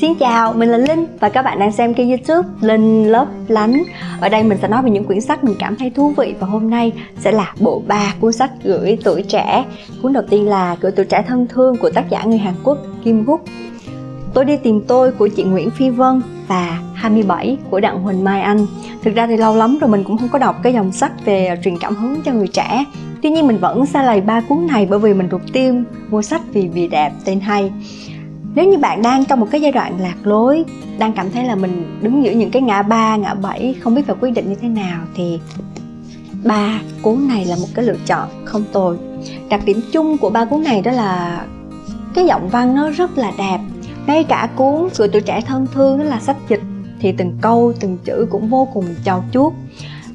Xin chào, mình là Linh và các bạn đang xem kênh youtube Linh Lớp Lánh. Ở đây mình sẽ nói về những quyển sách mình cảm thấy thú vị Và hôm nay sẽ là bộ ba cuốn sách gửi tuổi trẻ. Cuốn đầu tiên là Gửi tuổi trẻ thân thương của tác giả người Hàn Quốc Kim Guk Tôi đi tìm tôi của chị Nguyễn Phi Vân và 27 của Đặng Huỳnh Mai Anh. Thực ra thì lâu lắm rồi mình cũng không có đọc cái dòng sách về truyền cảm hứng cho người trẻ. Tuy nhiên mình vẫn xa lầy ba cuốn này bởi vì mình rụt tim mua sách vì vì đẹp tên hay nếu như bạn đang trong một cái giai đoạn lạc lối, đang cảm thấy là mình đứng giữa những cái ngã ba, ngã bảy, không biết phải quyết định như thế nào, thì ba cuốn này là một cái lựa chọn không tồi. Đặc điểm chung của ba cuốn này đó là cái giọng văn nó rất là đẹp. Ngay cả cuốn người tuổi trẻ thân thương, đó là sách dịch, thì từng câu, từng chữ cũng vô cùng trau chuốt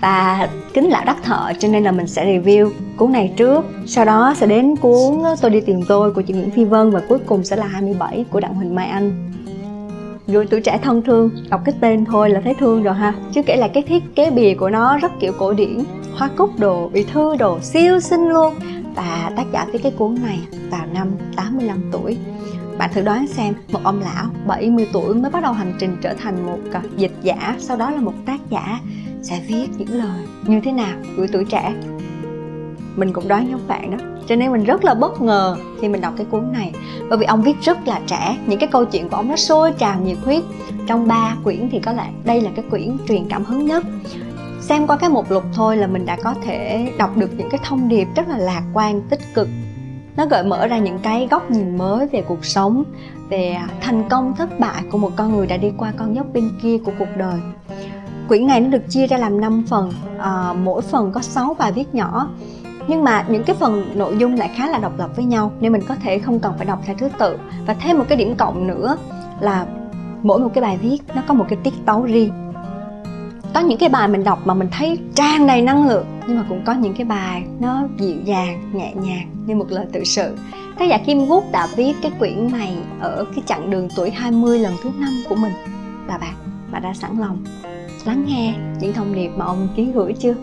và kính lão đắc thợ cho nên là mình sẽ review cuốn này trước. Sau đó sẽ đến cuốn tôi đi tìm tôi của chị Nguyễn Phi Vân và cuối cùng sẽ là 27 của Đặng Huỳnh Mai Anh. Người tuổi trẻ thân thương, đọc cái tên thôi là thấy thương rồi ha. Chứ kể là cái thiết kế bìa của nó rất kiểu cổ điển, hoa cúc đồ, bị thư đồ, siêu xinh luôn. Và tác giả viết cái cuốn này vào năm 85 tuổi. Bạn thử đoán xem, một ông lão 70 tuổi mới bắt đầu hành trình trở thành một à, dịch giả, sau đó là một tác giả sẽ viết những lời như thế nào gửi tuổi trẻ. Mình cũng đoán giống bạn đó, cho nên mình rất là bất ngờ khi mình đọc cái cuốn này. Bởi vì ông viết rất là trẻ, những cái câu chuyện của ông nó sôi trào nhiệt huyết. Trong ba quyển thì có lẽ đây là cái quyển truyền cảm hứng nhất. Xem qua cái mục lục thôi là mình đã có thể đọc được những cái thông điệp rất là lạc quan, tích cực. Nó gợi mở ra những cái góc nhìn mới về cuộc sống, về thành công thất bại của một con người đã đi qua con dốc bên kia của cuộc đời quyển này nó được chia ra làm 5 phần. À, mỗi phần có 6 bài viết nhỏ. Nhưng mà những cái phần nội dung lại khá là độc lập với nhau nên mình có thể không cần phải đọc theo thứ tự. Và thêm một cái điểm cộng nữa là mỗi một cái bài viết nó có một cái tiết tấu riêng. Có những cái bài mình đọc mà mình thấy tràn đầy năng lượng nhưng mà cũng có những cái bài nó dịu dàng nhẹ nhàng như một lời tự sự. Tác giả Kim quốc đã viết cái quyển này ở cái chặng đường tuổi 20 lần thứ năm của mình. Và bạn bạn đã sẵn lòng lắng nghe những thông điệp mà ông ký gửi chưa?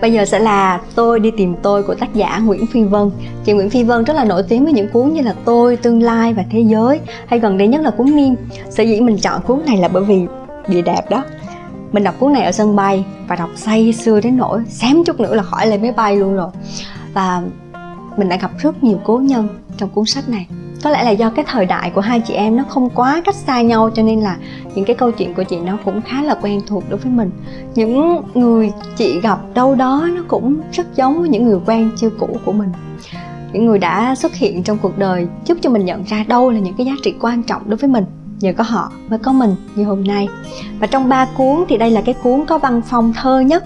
Bây giờ sẽ là Tôi đi tìm tôi của tác giả Nguyễn Phi Vân. Chị Nguyễn Phi Vân rất là nổi tiếng với những cuốn như là Tôi, Tương lai và Thế giới Hay gần đây nhất là cuốn Niêm Sở dĩ mình chọn cuốn này là bởi vì địa đẹp đó. Mình đọc cuốn này ở sân bay Và đọc say sưa đến nỗi Xém chút nữa là khỏi lên máy bay luôn rồi. Và mình đã gặp rất nhiều cố nhân trong cuốn sách này có lẽ là do cái thời đại của hai chị em nó không quá cách xa nhau, cho nên là những cái câu chuyện của chị nó cũng khá là quen thuộc đối với mình. Những người chị gặp đâu đó nó cũng rất giống với những người quen chưa cũ của mình. Những người đã xuất hiện trong cuộc đời giúp cho mình nhận ra đâu là những cái giá trị quan trọng đối với mình. Nhờ có họ mới có mình như hôm nay. Và trong ba cuốn thì đây là cái cuốn có văn phong thơ nhất.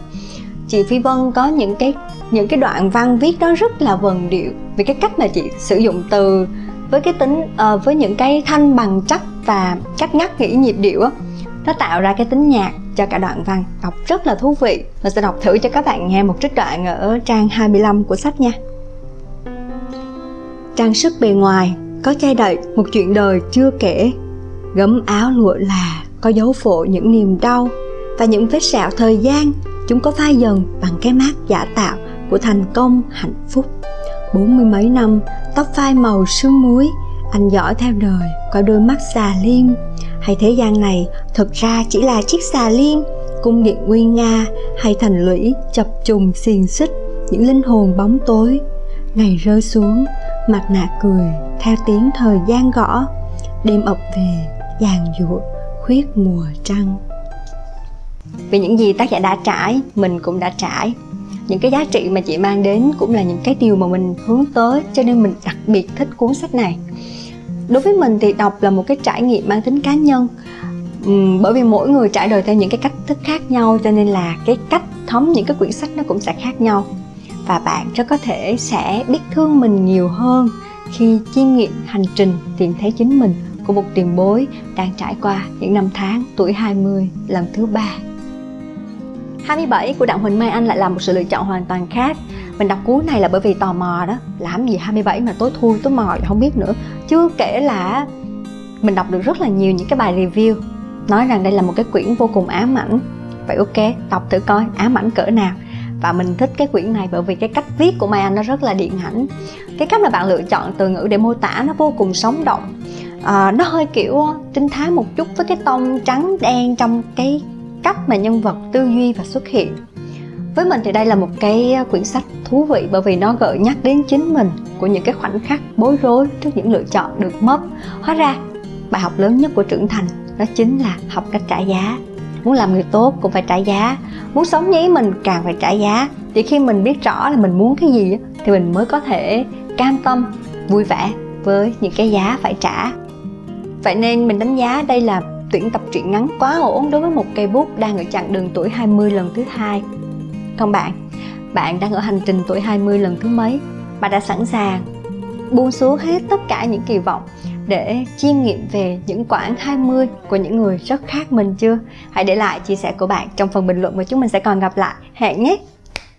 Chị phi vân có những cái những cái đoạn văn viết đó rất là vần điệu vì cái cách mà chị sử dụng từ với cái tính uh, với những cái thanh bằng chắc và cách ngắt nghĩ nhịp điệu á nó tạo ra cái tính nhạc cho cả đoạn văn. Đọc rất là thú vị. Mình sẽ đọc thử cho các bạn nghe một trích đoạn ở trang 25 của sách nha. Trang sức bề ngoài có che đậy một chuyện đời chưa kể. Gấm áo lụa là có dấu phộ những niềm đau và những vết sẹo thời gian. Chúng có phai dần bằng cái mát giả tạo của thành công hạnh phúc bốn mươi mấy năm, tóc phai màu sương muối. Anh dõi theo đời qua đôi mắt xà liên hay thế gian này, thực ra chỉ là chiếc xà liên cung điện nguy nga, hay thành lũy, chập trùng xiềng xích, những linh hồn bóng tối. Ngày rơi xuống, mặt nạ cười, theo tiếng thời gian gõ. Đêm ập về, giàn giụa, khuyết mùa trăng. Vì những gì tác giả đã trải, mình cũng đã trải những cái giá trị mà chị mang đến cũng là những cái điều mà mình hướng tới cho nên mình đặc biệt thích cuốn sách này. Đối với mình thì đọc là một cái trải nghiệm mang tính cá nhân. Uhm, bởi vì mỗi người trải đời theo những cái cách thức khác nhau cho nên là cái cách thấm những cái quyển sách nó cũng sẽ khác nhau. Và bạn rất có thể sẽ biết thương mình nhiều hơn khi chiêm nghiệm hành trình tìm thấy chính mình của một tiền bối đang trải qua những năm tháng tuổi 20 lần thứ ba. 27 của Đặng Huỳnh Mai Anh lại là một sự lựa chọn hoàn toàn khác. Mình đọc cuốn này là bởi vì tò mò đó. Làm gì 27 mà tối thui tối mò không biết nữa. Chưa kể là mình đọc được rất là nhiều những cái bài review Nói rằng đây là một cái quyển vô cùng ám ảnh. Vậy ok, đọc thử coi ám ảnh cỡ nào. Và mình thích cái quyển này bởi vì cái cách viết của Mai Anh nó rất là điện ảnh. Cái cách mà bạn lựa chọn từ ngữ để mô tả nó vô cùng sống động. À, nó hơi kiểu ờ, trinh thám một chút với cái tông trắng đen trong cái cách mà nhân vật tư duy và xuất hiện. Với mình thì đây là một cái ờ, quyển sách thú vị bởi vì nó gợi nhắc đến chính mình của những cái khoảnh khắc bối rối trước những lựa chọn được mất. Hóa ra, bài học lớn nhất của trưởng thành đó chính là học cách trả giá. Muốn làm người tốt cũng phải trả giá. Muốn sống như ý mình càng phải trả giá. Chỉ khi mình biết rõ là mình muốn cái gì thì mình mới có thể cam tâm, vui vẻ với những cái giá phải trả. Vậy nên mình đánh giá đây là tuyển tập truyện ngắn quá ổn đối với một cây bút đang ở chặng đường tuổi 20 lần thứ hai còn bạn bạn đang ở hành trình tuổi 20 lần thứ mấy bạn đã sẵn sàng buông xuống hết tất cả những kỳ vọng để chiêm nghiệm về những quãng 20 của những người rất khác mình chưa? Hãy để lại chia sẻ của bạn trong phần bình luận và chúng mình sẽ còn gặp lại. Hẹn nhé!